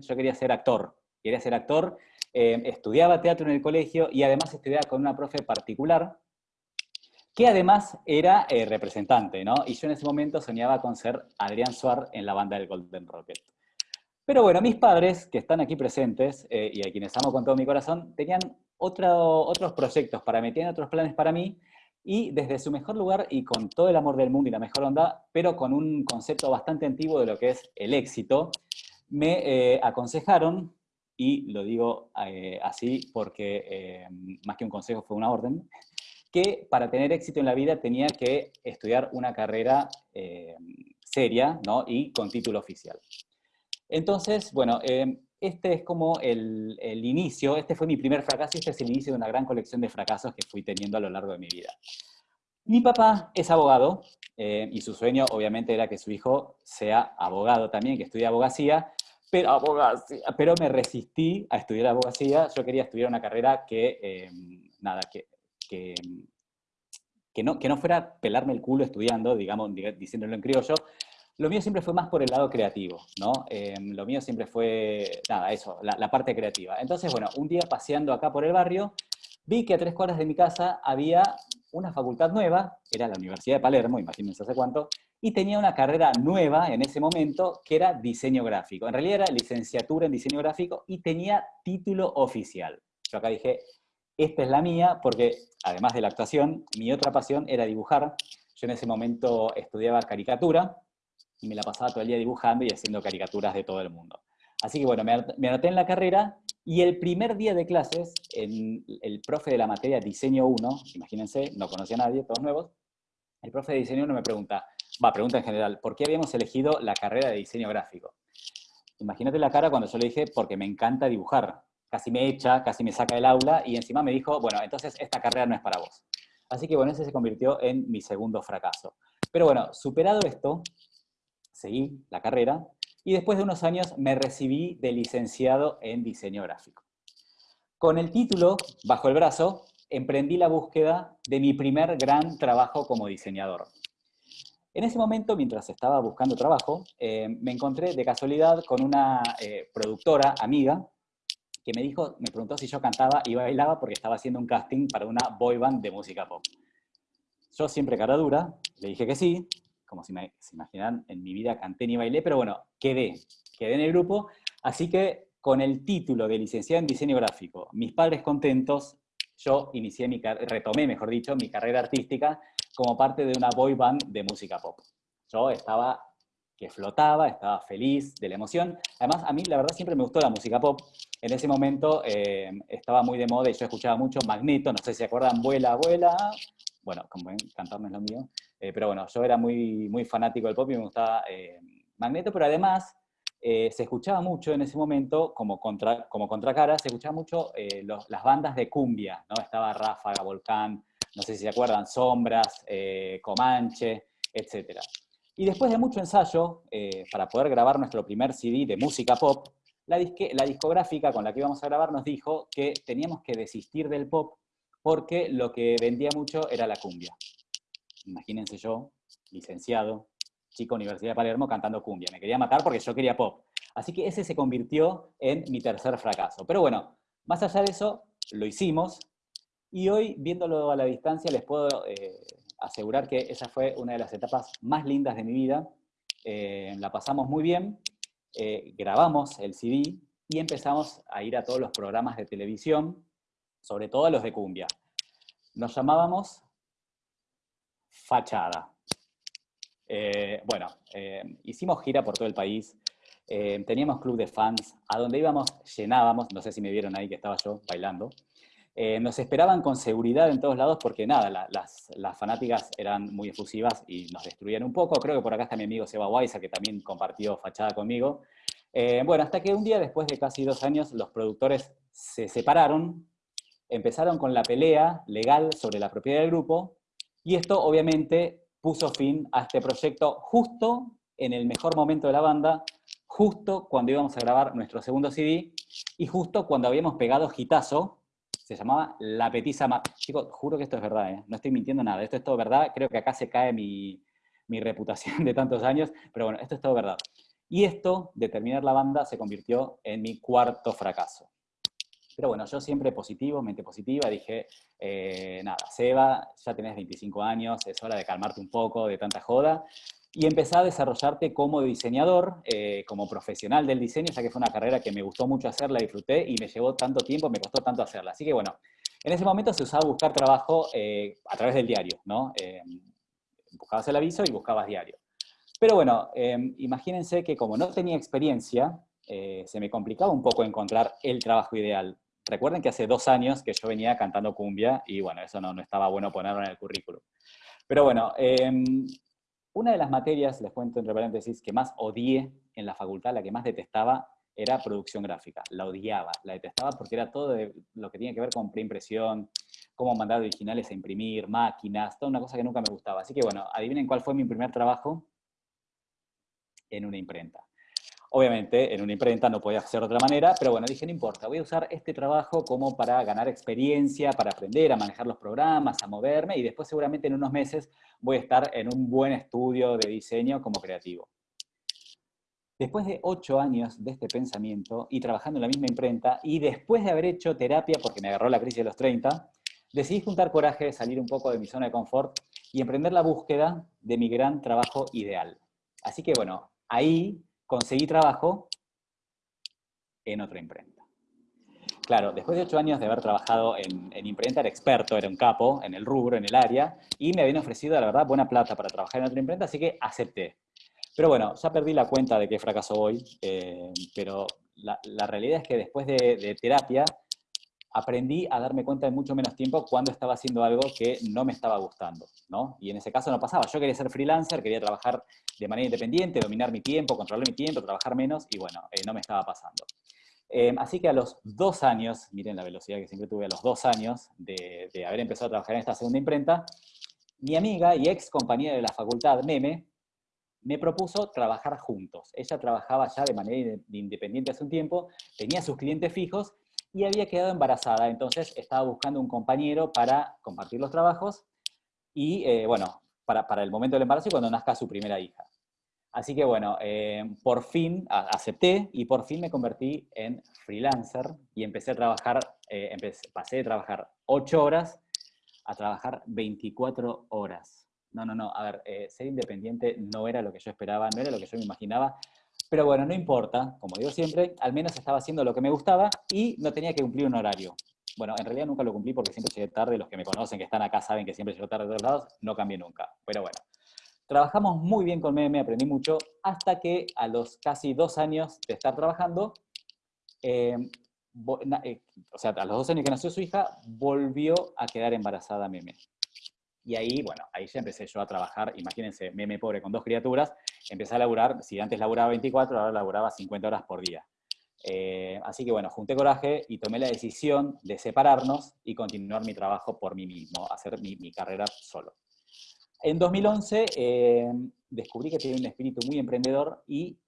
yo quería ser actor, quería ser actor, eh, estudiaba teatro en el colegio y además estudiaba con una profe particular, que además era eh, representante, ¿no? Y yo en ese momento soñaba con ser Adrián Suar en la banda del Golden Rocket. Pero bueno, mis padres, que están aquí presentes, eh, y a quienes amo con todo mi corazón, tenían otros proyectos para mí, tenían otros planes para mí, y desde su mejor lugar y con todo el amor del mundo y la mejor onda, pero con un concepto bastante antiguo de lo que es el éxito, me eh, aconsejaron, y lo digo así porque más que un consejo fue una orden, que para tener éxito en la vida tenía que estudiar una carrera eh, seria ¿no? y con título oficial. Entonces, bueno, eh, este es como el, inicio, este fue mi primer fracaso y este es el inicio de una gran colección de fracasos que fui teniendo a lo largo de mi vida. Mi papá es abogado eh, y su sueño obviamente era que su hijo sea abogado también, que estudie abogacía, pero, abogacía, pero me resistí a estudiar abogacía, yo quería estudiar una carrera que, nada, que que, que, no, que no fuera pelarme el culo estudiando, digamos, diciéndolo en criollo, lo mío siempre fue más por el lado creativo, ¿no? Em, lo mío siempre fue, nada, eso, la, parte creativa. Entonces, bueno, un día paseando acá por el barrio, vi que a tres cuadras de mi casa había una facultad nueva, era la Universidad de Palermo, imagínense hace cuánto, y tenía una carrera nueva en ese momento que era diseño gráfico. En realidad era licenciatura en diseño gráfico y tenía título oficial. Yo acá dije, esta es la mía, porque además de la actuación, mi otra pasión era dibujar. Yo en ese momento estudiaba caricatura, y me la pasaba todo el día dibujando y haciendo caricaturas de todo el mundo. Así que bueno, me anoté en la carrera, y el primer día de clases, en el profe de la materia Diseño 1, imagínense, no conocía a nadie, todos nuevos, el profe de Diseño 1 me pregunta, va, pregunta en general, ¿por qué habíamos elegido la carrera de diseño gráfico? Imagínate la cara cuando yo le dije, porque me encanta dibujar casi me echa, casi me saca del aula, y encima me dijo, bueno, entonces esta carrera no es para vos. Así que bueno, ese se convirtió en mi segundo fracaso. Pero bueno, superado esto, seguí la carrera, y después de unos años me recibí de licenciado en diseño gráfico. Con el título bajo el brazo, emprendí la búsqueda de mi primer gran trabajo como diseñador. En ese momento, mientras estaba buscando trabajo, eh, me encontré de casualidad con una eh, productora amiga que me dijo, me preguntó si yo cantaba y bailaba porque estaba haciendo un casting para una boy band de música pop. Yo siempre cara dura, le dije que sí, como si me, se imaginan, en mi vida canté ni bailé, pero bueno, quedé, quedé en el grupo, así que con el título de licenciado en diseño gráfico, mis padres contentos, yo inicié mi, retomé, mejor dicho, mi carrera artística como parte de una boy band de música pop. Yo estaba que flotaba, estaba feliz de la emoción. Además, a mí la verdad siempre me gustó la música pop. En ese momento eh, estaba muy de moda y yo escuchaba mucho Magneto, no sé si se acuerdan, Vuela, Vuela. Bueno, como cantar no es lo mío. Eh, pero bueno, yo era muy, muy fanático del pop y me gustaba eh, Magneto, pero además se escuchaba mucho en ese momento, como, contra, como contracara, se escuchaba mucho las bandas de cumbia, ¿no? Estaba Ráfaga, Volcán, no sé si se acuerdan, Sombras, Comanche, etcétera. Y después de mucho ensayo, eh, para poder grabar nuestro primer CD de música pop, la discográfica con la que íbamos a grabar nos dijo que teníamos que desistir del pop porque lo que vendía mucho era la cumbia. Imagínense yo, licenciado, chico Universidad de Palermo, cantando cumbia. Me quería matar porque yo quería pop. Así que ese se convirtió en mi tercer fracaso. Pero bueno, más allá de eso, lo hicimos. Y hoy, viéndolo a la distancia, les puedo eh, asegurar que esa fue una de las etapas más lindas de mi vida. Eh, la pasamos muy bien, eh, grabamos el CD y empezamos a ir a todos los programas de televisión, sobre todo a los de cumbia. Nos llamábamos Fachada. Eh, bueno, hicimos gira por todo el país, teníamos club de fans, a donde íbamos llenábamos, no sé si me vieron ahí que estaba yo bailando, eh, nos esperaban con seguridad en todos lados porque nada, las, fanáticas eran muy efusivas y nos destruían un poco. Creo que por acá está mi amigo Seba Weiser, que también compartió fachada conmigo. Eh, bueno, hasta que un día, después de casi dos años, los productores se separaron, empezaron con la pelea legal sobre la propiedad del grupo, y esto obviamente puso fin a este proyecto justo en el mejor momento de la banda, justo cuando íbamos a grabar nuestro segundo CD, y justo cuando habíamos pegado Gitazo, se llamaba La Petiza Mar. Chicos, juro que esto es verdad, ¿eh? no estoy mintiendo nada, esto es todo verdad, creo que acá se cae mi, reputación de tantos años, pero bueno, esto es todo verdad. Y esto, de terminar la banda, se convirtió en mi cuarto fracaso. Pero bueno, yo siempre positivo, mente positiva, dije, eh, nada, Seba, ya tenés 25 años, es hora de calmarte un poco de tanta joda, y empecé a desarrollarte como diseñador, eh, como profesional del diseño, ya que fue una carrera que me gustó mucho hacer, la disfruté y me llevó tanto tiempo, me costó tanto hacerla. Así que bueno, en ese momento se usaba buscar trabajo eh, a través del diario, ¿no? buscabas el aviso y buscabas diario. Pero bueno, imagínense que como no tenía experiencia, se me complicaba un poco encontrar el trabajo ideal. Recuerden que hace dos años que yo venía cantando cumbia y bueno, eso no, no estaba bueno ponerlo en el currículum. Pero bueno, em, una de las materias, les cuento entre paréntesis, que más odié en la facultad, la que más detestaba, era producción gráfica. La odiaba, la detestaba porque era todo lo que tiene que ver con preimpresión, cómo mandar originales a imprimir, máquinas, toda una cosa que nunca me gustaba. Así que bueno, adivinen cuál fue mi primer trabajo en una imprenta. Obviamente, en una imprenta no podía hacer de otra manera, pero bueno, dije, no importa, voy a usar este trabajo como para ganar experiencia, para aprender a manejar los programas, a moverme, y después seguramente en unos meses voy a estar en un buen estudio de diseño como creativo. Después de ocho años de este pensamiento, y trabajando en la misma imprenta, y después de haber hecho terapia, porque me agarró la crisis de los 30, decidí juntar coraje, salir un poco de mi zona de confort, y emprender la búsqueda de mi gran trabajo ideal. Así que bueno, ahí conseguí trabajo en otra imprenta. Claro, después de ocho años de haber trabajado en, imprenta, era experto, era un capo en el rubro, en el área, y me habían ofrecido, la verdad, buena plata para trabajar en otra imprenta, así que acepté. Pero bueno, ya perdí la cuenta de qué fracaso hoy, eh, pero la, realidad es que después de terapia, aprendí a darme cuenta en mucho menos tiempo cuando estaba haciendo algo que no me estaba gustando, ¿no? Y en ese caso no pasaba. Yo quería ser freelancer, quería trabajar de manera independiente, dominar mi tiempo, controlar mi tiempo, trabajar menos, y bueno, eh, no me estaba pasando. Eh, así que a los dos años, miren la velocidad que siempre tuve a los dos años de, haber empezado a trabajar en esta segunda imprenta, mi amiga y ex compañera de la facultad, Meme, me propuso trabajar juntos. Ella trabajaba ya de manera independiente hace un tiempo, tenía sus clientes fijos y había quedado embarazada, entonces estaba buscando un compañero para compartir los trabajos y, eh, bueno, para, para, el momento del embarazo y cuando nazca su primera hija. Así que, bueno, eh, por fin acepté y por fin me convertí en freelancer y empecé a trabajar, eh, pasé de trabajar 8 horas a trabajar 24 horas. No, no, no, a ver, ser independiente no era lo que yo esperaba, no era lo que yo me imaginaba, pero bueno, no importa, como digo siempre, al menos estaba haciendo lo que me gustaba y no tenía que cumplir un horario. Bueno, en realidad nunca lo cumplí porque siempre llegué tarde, los que me conocen, que están acá, saben que siempre llego tarde de todos lados, no cambié nunca. Pero bueno, trabajamos muy bien con Meme, aprendí mucho, hasta que a los casi dos años de estar trabajando, eh, eh, o sea, a los dos años que nació su hija, volvió a quedar embarazada Meme. Y ahí, bueno, ahí ya empecé yo a trabajar, imagínense, meme pobre con dos criaturas, empecé a laburar, si antes laburaba 24, ahora laburaba 50 horas por día. Eh, así que bueno, junté coraje y tomé la decisión de separarnos y continuar mi trabajo por mí mismo, hacer mi, carrera solo. En 2011 eh, descubrí que tenía un espíritu muy emprendedor y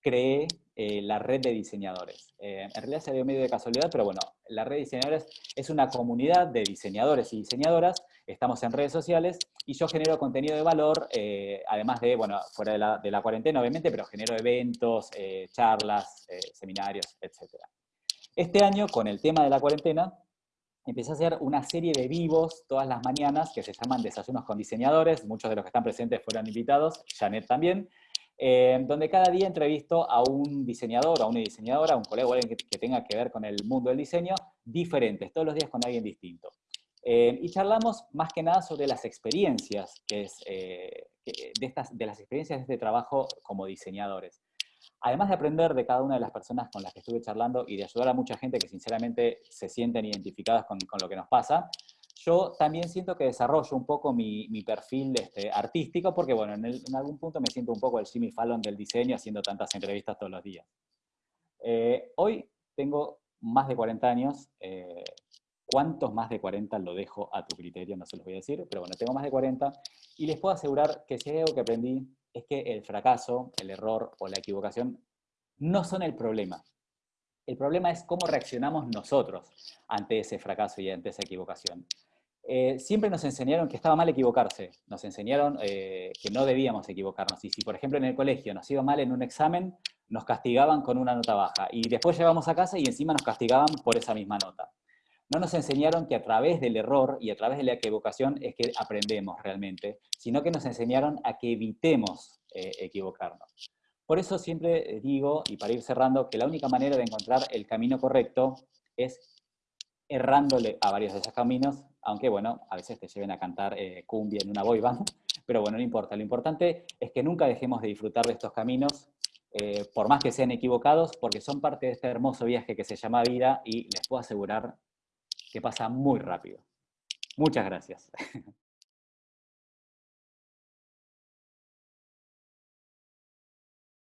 creé eh, la red de diseñadores. en realidad se dio medio de casualidad, pero bueno, la red de diseñadores es una comunidad de diseñadores y diseñadoras estamos en redes sociales y yo genero contenido de valor, eh, además de, bueno, fuera de la, cuarentena obviamente, pero genero eventos, eh, charlas, eh, seminarios, etc. Este año, con el tema de la cuarentena, empecé a hacer una serie de vivos todas las mañanas que se llaman Desayunos con Diseñadores, muchos de los que están presentes fueron invitados, Janet también, donde cada día entrevisto a un diseñador, a una diseñadora, a un colega o alguien que, que tenga que ver con el mundo del diseño, diferentes, todos los días con alguien distinto. Eh, y charlamos más que nada sobre las experiencias, que es, eh, de, estas, de las experiencias de este trabajo como diseñadores. Además de aprender de cada una de las personas con las que estuve charlando y de ayudar a mucha gente que sinceramente se sienten identificadas con, con lo que nos pasa, yo también siento que desarrollo un poco mi, mi perfil este, artístico, porque bueno, en, en, algún punto me siento un poco el Jimmy Fallon del diseño, haciendo tantas entrevistas todos los días. Eh, hoy tengo más de 40 años, ¿Cuántos más de 40 lo dejo a tu criterio? No se los voy a decir, pero bueno, tengo más de 40 y les puedo asegurar que si hay algo que aprendí es que el fracaso, el error o la equivocación no son el problema. El problema es cómo reaccionamos nosotros ante ese fracaso y ante esa equivocación. Eh, siempre nos enseñaron que estaba mal equivocarse, nos enseñaron eh, que no debíamos equivocarnos. Y si, por ejemplo, en el colegio nos iba mal en un examen, nos castigaban con una nota baja. Y después llegamos a casa y encima nos castigaban por esa misma nota. No nos enseñaron que a través del error y a través de la equivocación es que aprendemos realmente, sino que nos enseñaron a que evitemos eh, equivocarnos. Por eso siempre digo, y para ir cerrando, que la única manera de encontrar el camino correcto es errándole a varios de esos caminos, aunque bueno, a veces te lleven a cantar eh, cumbia en una boy pero bueno, no importa. Lo importante es que nunca dejemos de disfrutar de estos caminos, eh, por más que sean equivocados, porque son parte de este hermoso viaje que se llama vida y les puedo asegurar que pasa muy rápido. Muchas gracias.